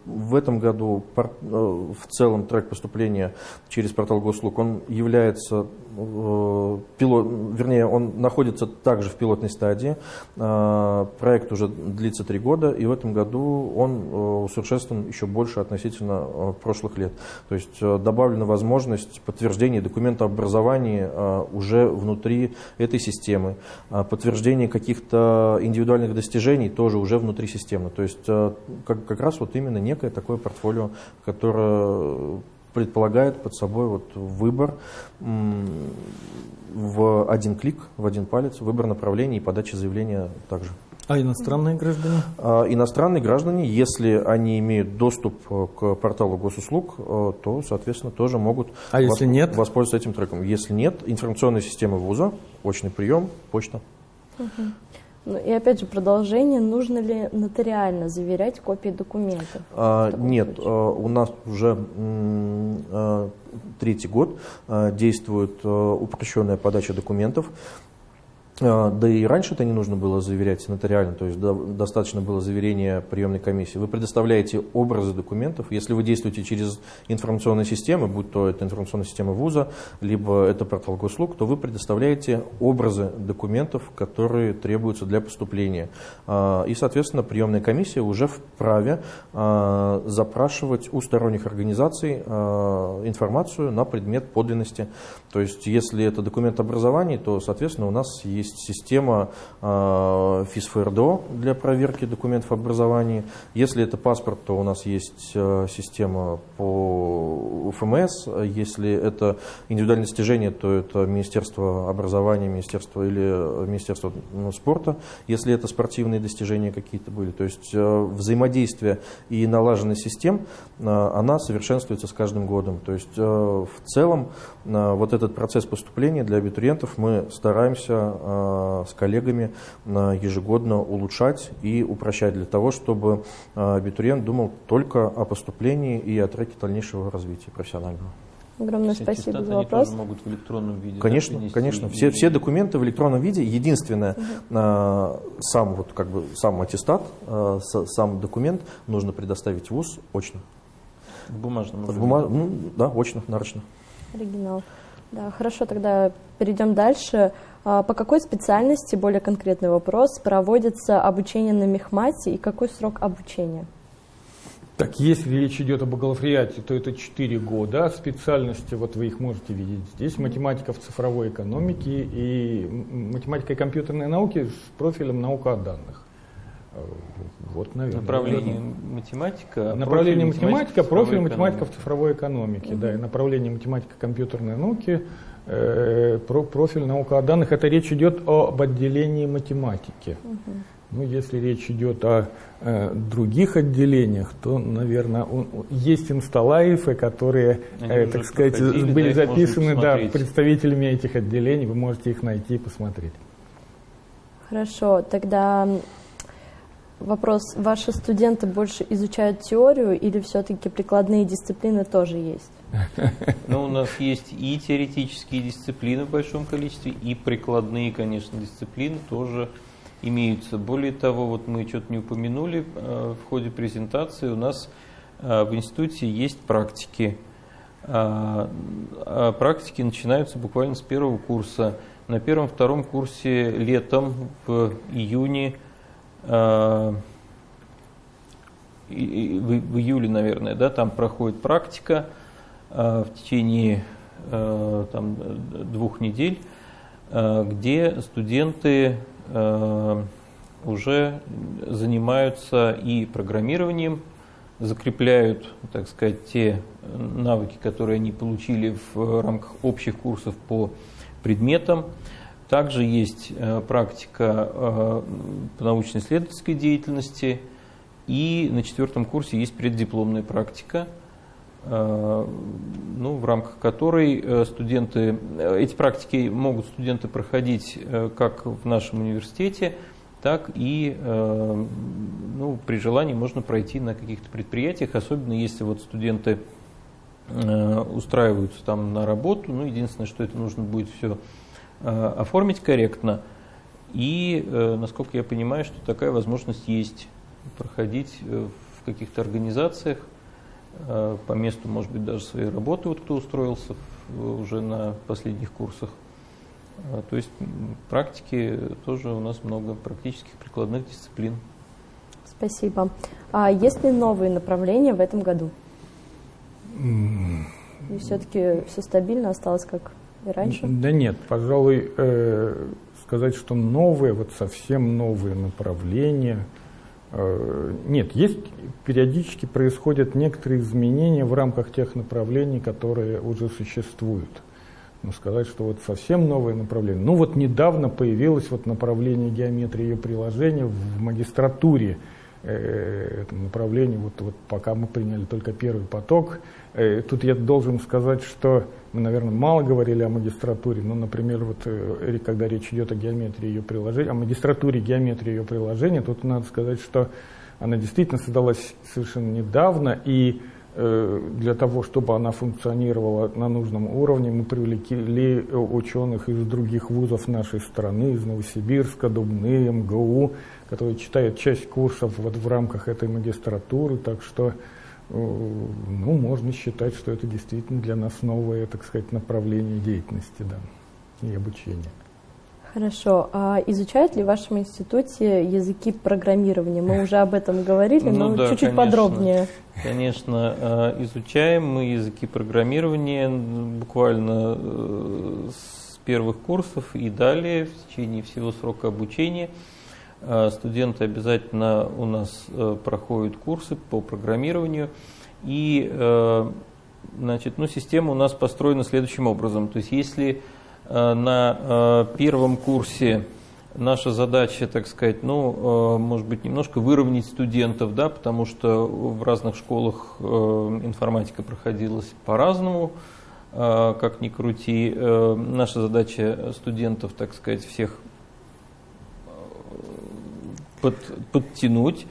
В этом году э, в целом трек поступления через портал госуслуг, он является Э, пилот, вернее, он находится также в пилотной стадии. Э, проект уже длится три года, и в этом году он э, усовершенствован еще больше относительно прошлых лет. То есть добавлена возможность подтверждения документа об образовании уже внутри этой системы, подтверждение каких-то индивидуальных достижений тоже уже внутри системы. То есть как, как раз вот именно некое такое портфолио, которое предполагает под собой вот выбор в один клик, в один палец, выбор направления и подача заявления также. А иностранные граждане? А, иностранные граждане, если они имеют доступ э, к порталу госуслуг, э, то, соответственно, тоже могут а если нет? воспользоваться этим треком. Если нет, информационная система вуза, очный прием, почта. Угу. Ну, и опять же, продолжение, нужно ли нотариально заверять копии документов? А, нет, а, у нас уже а, третий год а, действует а, упрощенная подача документов. А, да и раньше это не нужно было заверять нотариально, то есть достаточно было заверения приемной комиссии. Вы предоставляете образы документов. Если вы действуете через информационные системы, будь то это информационная система вуза, либо это портал госуслуг, то вы предоставляете образы документов, которые требуются для поступления. А, и, соответственно, приемная комиссия уже вправе а, запрашивать у сторонних организаций информацию на предмет подлинности. То есть, если это документ образования, то, соответственно, у нас есть есть система э, для проверки документов образования. Если это паспорт, то у нас есть э, система по УФМС. Если это индивидуальное достижение, то это Министерство образования, Министерство или Министерство ну, спорта, если это спортивные достижения какие-то были. То есть взаимодействие и налаженность систем, она совершенствуется с каждым годом. То есть в целом вот этот процесс поступления для абитуриентов мы стараемся с коллегами э, ежегодно улучшать и упрощать для того, чтобы э, абитуриент думал только о поступлении и о треке дальнейшего развития профессионального. Огромное Все спасибо за вопрос. Тоже могут в электронном виде. Конечно, да, конечно. И... Все, все документы в электронном виде. Единственное, угу. сам вот как бы сам аттестат, сам документ нужно предоставить в ВУЗ очно. В бумажном. В бума... ну, да, очно, нарочно. Оригинал. Да, хорошо, тогда перейдем дальше. А, по какой специальности, более конкретный вопрос, проводится обучение на мехмате и какой срок обучения? Так, если речь идет о бакалавриате, то это 4 года. Специальности, вот вы их можете видеть здесь, математика в цифровой экономике и математика и компьютерные науки с профилем наука о данных. Вот, наверное. Направление математика. Направление математика, профиль математика в цифровой экономике, угу. да, и направление математика компьютерной науки Э, про профиль наука о данных, это речь идет об отделении математики. Угу. Ну, если речь идет о э, других отделениях, то, наверное, он, есть инсталайфы, которые, э, так сказать, были да, записаны да, представителями этих отделений. Вы можете их найти и посмотреть. Хорошо, тогда вопрос. Ваши студенты больше изучают теорию или все-таки прикладные дисциплины тоже есть? Ну, у нас есть и теоретические дисциплины в большом количестве, и прикладные, конечно, дисциплины тоже имеются. Более того, вот мы что-то не упомянули э, в ходе презентации, у нас э, в институте есть практики. А, а практики начинаются буквально с первого курса. На первом-втором курсе летом, в июне, э, в июле, наверное, да, там проходит практика в течение там, двух недель, где студенты Э, уже занимаются и программированием, закрепляют, так сказать, те навыки, которые они получили в рамках общих курсов по предметам. Также есть э, практика э, по научно-исследовательской деятельности, и на четвертом курсе есть преддипломная практика – Э, ну, в рамках которой э, студенты, э, эти практики могут студенты проходить как в нашем университете, так и ну, при желании можно пройти на каких-то предприятиях, особенно если вот студенты устраиваются там на работу. Ну, единственное, что это нужно будет все оформить корректно. И, насколько я понимаю, что такая возможность есть проходить в каких-то организациях, Э, по месту, может быть, даже своей работы, вот кто устроился уже на последних курсах. Э, то есть практики тоже у нас много практических прикладных дисциплин. Спасибо. А есть ли новые направления в этом году? И все-таки все стабильно осталось, как и раньше? Да нет, пожалуй, э, сказать, что новые, вот совсем новые направления – Э, нет, есть периодически происходят некоторые изменения в рамках тех направлений, которые уже существуют. Но сказать, что вот совсем новое направление. Ну вот недавно появилось вот направление геометрии и ее приложения в магистратуре э, этом направлении. Вот, вот пока мы приняли только первый поток. Э, тут я должен сказать, что мы, наверное, мало говорили о магистратуре, но, например, вот, э, когда речь идет о геометрии ее приложения, о магистратуре геометрии ее приложения, тут надо сказать, что она действительно создалась совершенно недавно, и э, для того, чтобы она функционировала на нужном уровне, мы привлекли ученых из других вузов нашей страны, из Новосибирска, Дубны, МГУ, которые читают часть курсов вот в рамках этой магистратуры, так что ну, можно считать, что это действительно для нас новое, так сказать, направление деятельности да, и обучения. Хорошо. А изучают ли в вашем институте языки программирования? Мы уже об этом говорили, ну, но да, чуть-чуть конечно, подробнее. Конечно, а, изучаем мы языки программирования буквально э, с первых курсов и далее в течение всего срока обучения. Э, студенты обязательно у нас э, проходят курсы по программированию. И э, значит, ну, система у нас построена следующим образом. То есть если на первом курсе наша задача, так сказать, ну, может быть, немножко выровнять студентов, да, потому что в разных школах информатика проходилась по-разному, как ни крути. Наша задача студентов, так сказать, всех под, подтянуть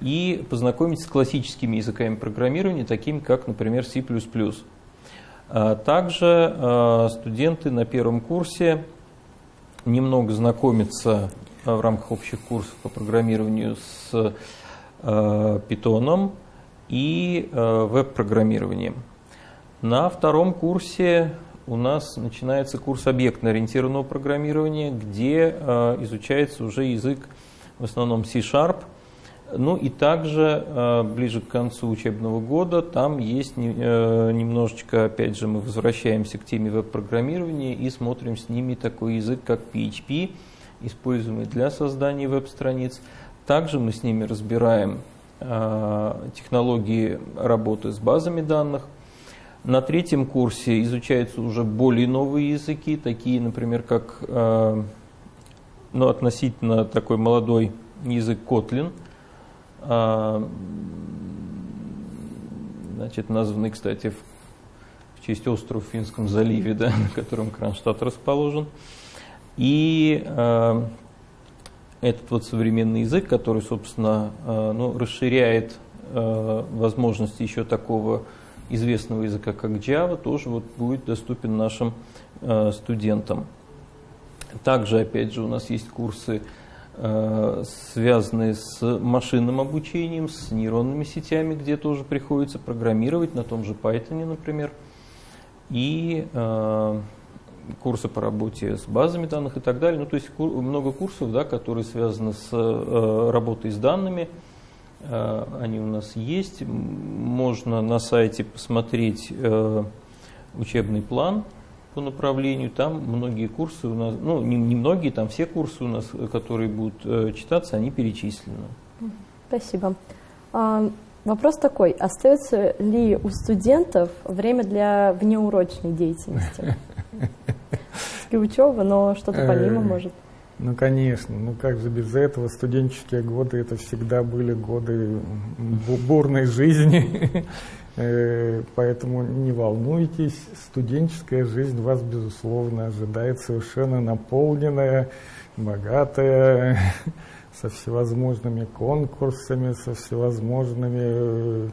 и познакомить с классическими языками программирования, такими как, например, C++. А также а, студенты на первом курсе немного знакомятся в рамках общих курсов по программированию с питоном и веб-программированием. На втором курсе у нас начинается курс объектно-ориентированного программирования, где изучается уже язык в основном C-Sharp. Ну и также э, ближе к концу учебного года там есть э, немножечко, опять же, мы возвращаемся к теме веб-программирования и смотрим с ними такой язык, как PHP, используемый для создания веб-страниц. Также мы с ними разбираем э, технологии работы с базами данных. На третьем курсе изучаются уже более новые языки, такие, например, как ну, относительно такой молодой язык Kotlin, а, значит, названный, кстати, в, в честь острова в Финском заливе, да, на котором Кронштадт расположен. И э, этот вот современный язык, который, собственно, ну, расширяет возможности еще такого известного языка, как Java, тоже вот будет доступен нашим студентам. Также, опять же, у нас есть курсы, связанные с машинным обучением, с нейронными сетями, где тоже приходится программировать, на том же Python, например. И курсы по работе с базами данных и так далее. Ну, то есть много курсов, да, которые связаны с э, работой с данными. Э, они у нас есть. Можно на сайте посмотреть э, учебный план по направлению. Там многие курсы у нас, ну, не, не многие, там все курсы у нас, которые будут читаться, они перечислены. Спасибо. А, вопрос такой, остается ли у студентов время для внеурочной деятельности? И учеба, но что-то помимо э, может. Ну, конечно. Ну, как же без этого? Студенческие годы – это всегда были годы бурной жизни. Э, поэтому не волнуйтесь. Студенческая жизнь вас, безусловно, ожидает совершенно наполненная, богатая, со всевозможными конкурсами, со всевозможными э,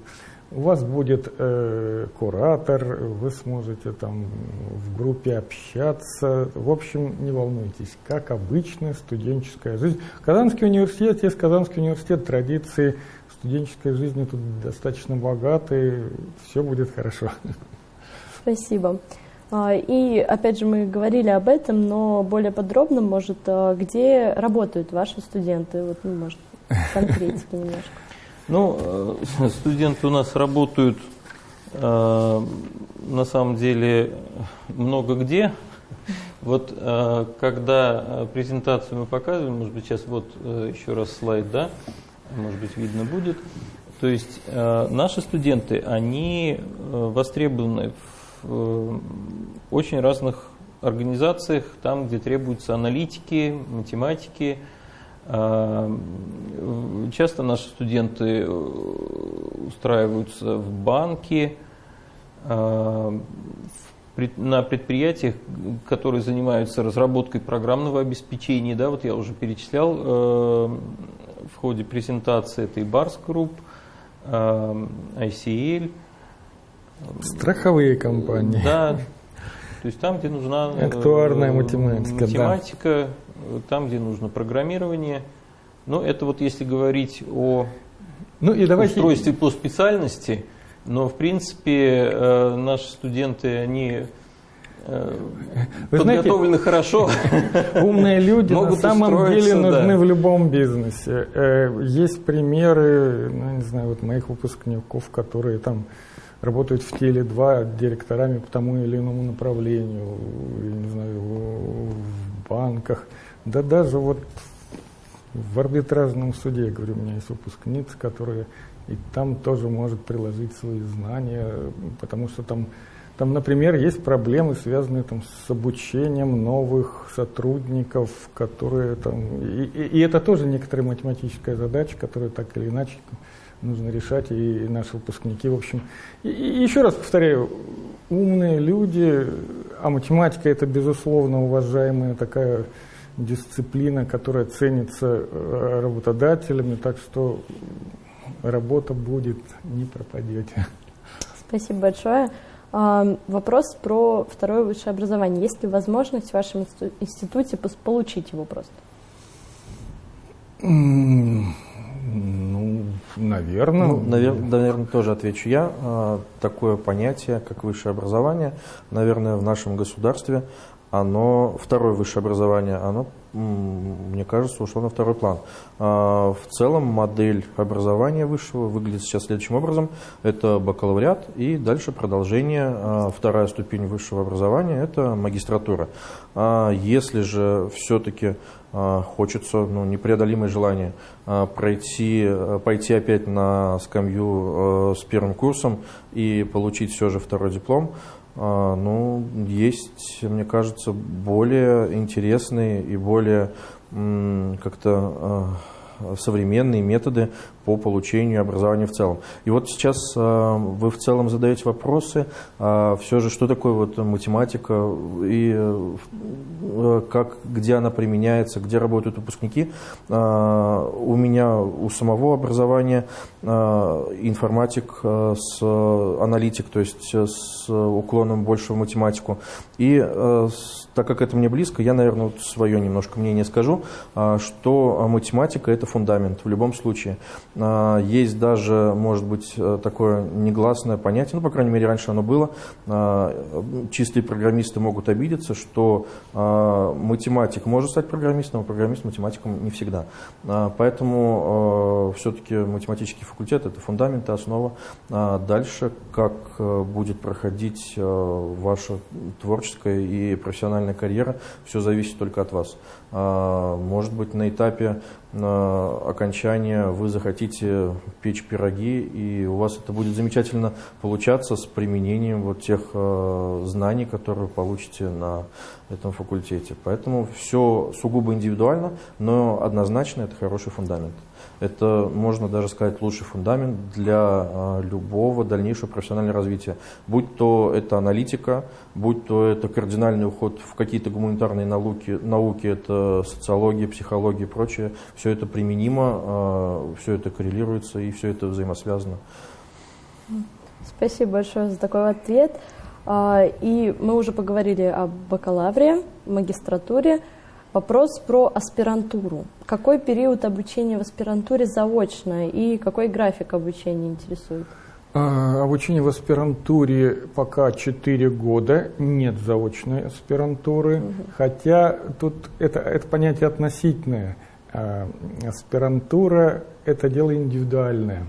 у вас будет э, куратор, вы сможете там в группе общаться. В общем, не волнуйтесь, как обычная студенческая жизнь. Казанский университет, есть Казанский университет, традиции студенческой жизни тут достаточно богатые, все будет хорошо. Спасибо. А, и опять же мы говорили об этом, но более подробно, может, а, где работают ваши студенты? Вот, ну, может, конкретики немножко. Ну, э, студенты у нас работают э, на самом деле много где. Вот э, когда презентацию мы показываем, может быть, сейчас вот еще раз слайд, да, может быть, видно будет. То есть наши студенты, они востребованы в очень разных организациях, там, где требуются аналитики, математики, Часто наши студенты э, устраиваются в банки, на предприятиях, которые занимаются разработкой программного обеспечения. Да, вот я уже перечислял э, в ходе презентации, это и Bars Group, ICL. Страховые компании. Да, то есть там, где нужна э, актуарная математика, математика да. там, где нужно программирование. Но это вот если говорить о ну, и давайте... устройстве по специальности, но в принципе э, наши студенты, они Вы подготовлены знаете, хорошо. Умные люди на самом деле нужны да. в любом бизнесе. Есть примеры, ну, не знаю, вот моих выпускников, которые там работают в теле 2 директорами по тому или иному направлению, не знаю, в банках, да даже вот в арбитражном суде, я говорю, у меня есть выпускница, которая и там тоже может приложить свои знания, потому что там, там, например, есть проблемы, связанные там, с обучением новых сотрудников, которые там... И, и, и это тоже некоторая математическая задача, которая так или иначе нужно решать, и наши выпускники, в общем. И, и еще раз повторяю, умные люди, а математика это, безусловно, уважаемая такая дисциплина, которая ценится э, работодателями, так что работа будет, не пропадете. Спасибо большое. Вопрос про второе высшее образование. Есть ли возможность в вашем институте получить его просто? Ну, наверное. Ну, навер, наверное, тоже отвечу я. А, такое понятие, как высшее образование, наверное, в нашем государстве, оно, второе высшее образование, оно, мне кажется, ушло на второй план. А, в целом модель образования высшего выглядит сейчас следующим образом. Это бакалавриат и дальше продолжение, а, вторая ступень высшего образования, это магистратура. Если же все-таки а, хочется, ну, непреодолимое желание а, пройти, а, пойти опять на скамью с первым курсом и получить все же второй диплом. Ну, есть, мне кажется, более интересные и более как-то современные методы по получению образования в целом. И вот сейчас вы в целом задаете вопросы, все же, что такое вот математика и как, где она применяется, где работают выпускники. У меня у самого образования информатик с аналитик, то есть с уклоном больше в математику. И так как это мне близко, я, наверное, вот свое немножко мнение скажу, а, что математика – это фундамент в любом случае. А, есть даже, может быть, э, такое негласное понятие, ну, по крайней мере, раньше оно было, а, чистые программисты могут обидеться, что математик может стать программистом, а программист математиком не всегда. Поэтому все-таки математический факультет – это фундамент и основа. Дальше, как э, будет проходить э, ваша творческая и профессиональная карьера, все зависит только от вас. А, может быть, на этапе окончания вы захотите печь пироги, и у вас это будет замечательно получаться с применением вот тех а, знаний, которые вы получите на этом факультете. Поэтому все сугубо индивидуально, но однозначно это хороший фундамент. Это, можно даже сказать, лучший фундамент для а, любого дальнейшего профессионального развития. Будь то это аналитика, будь то это кардинальный уход в какие-то гуманитарные науки, науки это социология, психология и прочее, все это применимо, а, все это коррелируется и все это взаимосвязано. Спасибо большое за такой ответ. А, и мы уже поговорили о бакалавре, магистратуре. Вопрос про аспирантуру. Какой период обучения в аспирантуре заочно и какой график обучения интересует? А, обучение в аспирантуре пока 4 года, нет заочной аспирантуры, угу. хотя тут это, это понятие относительное. А, аспирантура – это дело индивидуальное,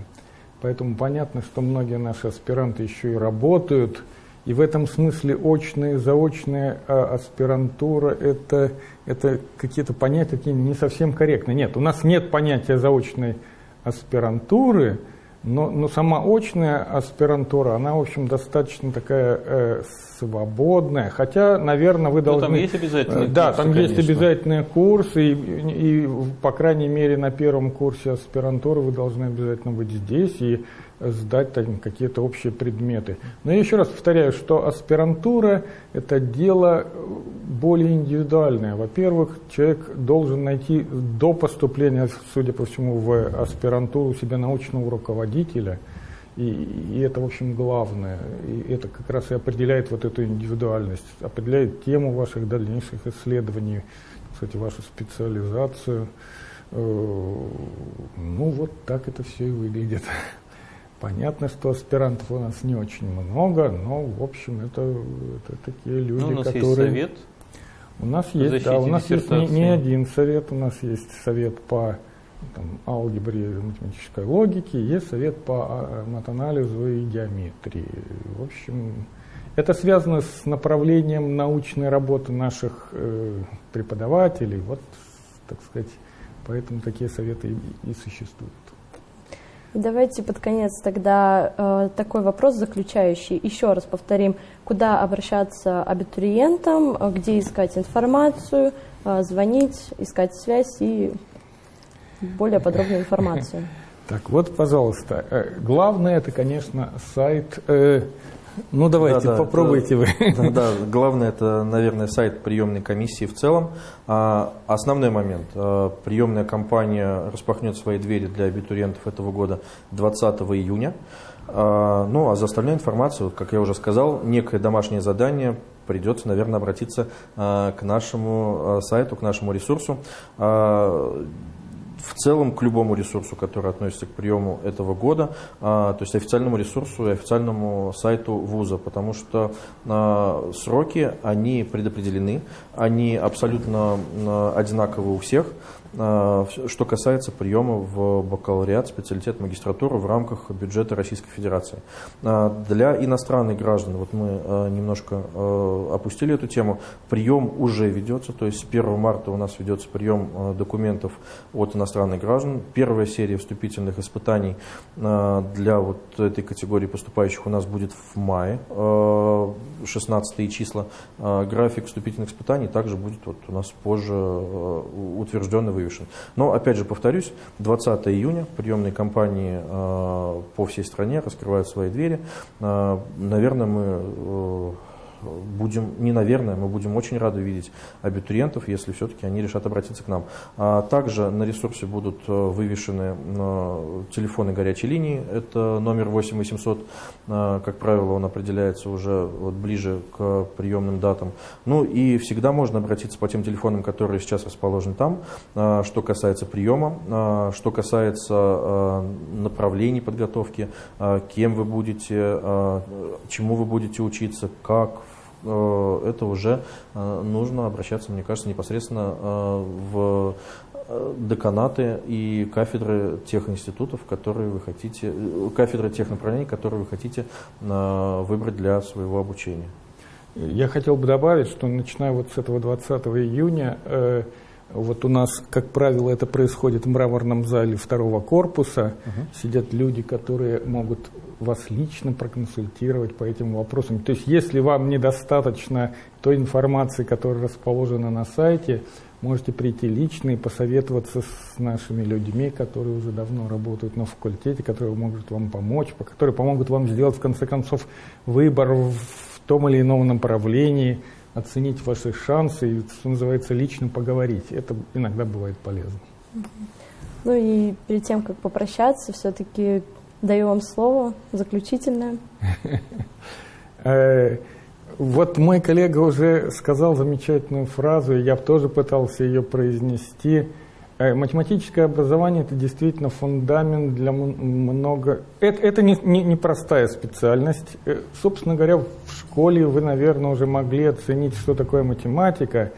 поэтому понятно, что многие наши аспиранты еще и работают – и в этом смысле очная, заочная а аспирантура это, это какие-то понятия такие не совсем корректные. Нет, у нас нет понятия заочной аспирантуры, но, но сама очная аспирантура, она, в общем, достаточно такая э, свободная. Хотя, наверное, вы должны... Но там есть обязательные Да, курсы, там конечно. есть обязательные курсы, и, и, по крайней мере, на первом курсе аспирантуры вы должны обязательно быть здесь. И сдать там какие-то общие предметы. Но я еще раз повторяю, что аспирантура – это дело более индивидуальное. Во-первых, человек должен найти до поступления, судя по всему, в аспирантуру себя научного руководителя, и, и это, в общем, главное. И это как раз и определяет вот эту индивидуальность, определяет тему ваших дальнейших исследований, кстати, вашу специализацию. Э, ну, вот так это все и выглядит. Понятно, что аспирантов у нас не очень много, но, в общем, это, это такие люди, ну, у нас которые... Есть совет у нас есть, да, у нас есть не, не один совет, у нас есть совет по там, алгебре математической логике, есть совет по а, матанализу и геометрии. В общем, это связано с направлением научной работы наших э, преподавателей, вот, так сказать, поэтому такие советы и, и существуют. Давайте под конец тогда э, такой вопрос заключающий. Еще раз повторим, куда обращаться абитуриентам, где искать информацию, э, звонить, искать связь и более подробную информацию. Так вот, пожалуйста, э, главное это, конечно, сайт э, ну давайте, да, попробуйте да, вы. Да, да, главное это, наверное, сайт приемной комиссии в целом. А, основной момент. А, приемная кампания распахнет свои двери для абитуриентов этого года 20 июня. А, ну а за остальную информацию, как я уже сказал, некое домашнее задание придется, наверное, обратиться а, к нашему а, сайту, к нашему ресурсу. А, в целом к любому ресурсу, который относится к приему этого года, а, то есть официальному ресурсу и официальному сайту вуза, потому что а, сроки, они предопределены, они абсолютно а, одинаковы у всех, что касается приема в бакалавриат, специалитет, магистратуру в рамках бюджета Российской Федерации. А, для иностранных граждан, вот мы а, немножко опустили эту тему, прием уже ведется, то есть с 1 марта у нас ведется прием документов от иностранных граждан. Первая серия вступительных испытаний для вот этой категории поступающих у нас будет в мае, 16 числа. График вступительных испытаний также будет вот у нас позже утвержден и вывешен. Но, опять же, повторюсь, 20 июня приемные кампании по всей стране раскрывают свои двери. Наверное, мы будем, не наверное, мы будем очень рады видеть абитуриентов, если все-таки они решат обратиться к нам. А также на ресурсе будут э, вывешены э, телефоны горячей линии, это номер 8 800, э, как правило, он определяется уже вот ближе к приемным датам. Ну и всегда можно обратиться по тем телефонам, которые сейчас расположены там, что касается приема, что касается направлений подготовки, кем вы будете, чему вы будете учиться, как, это уже э, нужно обращаться, мне кажется, непосредственно э, в деканаты и кафедры тех институтов, которые вы хотите, кафедры тех направлений, которые вы хотите выбрать для своего обучения. Я хотел бы добавить, что начиная вот с этого 20 июня вот у нас, как правило, это происходит в мраморном зале второго корпуса. Угу. Сидят люди, которые могут вас лично проконсультировать по этим вопросам. То есть, если вам недостаточно той информации, которая расположена на сайте, можете прийти лично и посоветоваться с нашими людьми, которые уже давно работают на факультете, которые могут вам помочь, которые помогут вам сделать, в конце концов, выбор в том или ином направлении – оценить ваши шансы и, что называется, лично поговорить. Это иногда бывает полезно. Ну и перед тем, как попрощаться, все-таки даю вам слово заключительное. Э, вот мой коллега уже сказал замечательную фразу, я тоже пытался ее произнести – Э, математическое образование – это действительно фундамент для много… Это, это не, не, не простая специальность. Э, собственно говоря, в школе вы, наверное, уже могли оценить, что такое математика.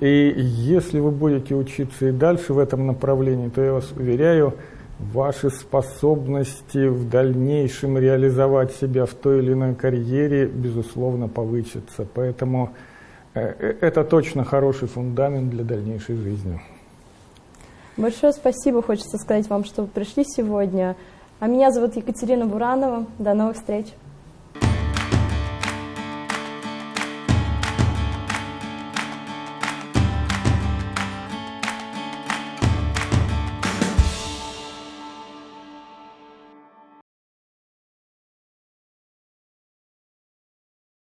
И если вы будете учиться и дальше в этом направлении, то я вас уверяю, ваши способности в дальнейшем реализовать себя в той или иной карьере, безусловно, повысятся. Поэтому э, это точно хороший фундамент для дальнейшей жизни. Большое спасибо, хочется сказать вам, что вы пришли сегодня. А меня зовут Екатерина Буранова. До новых встреч.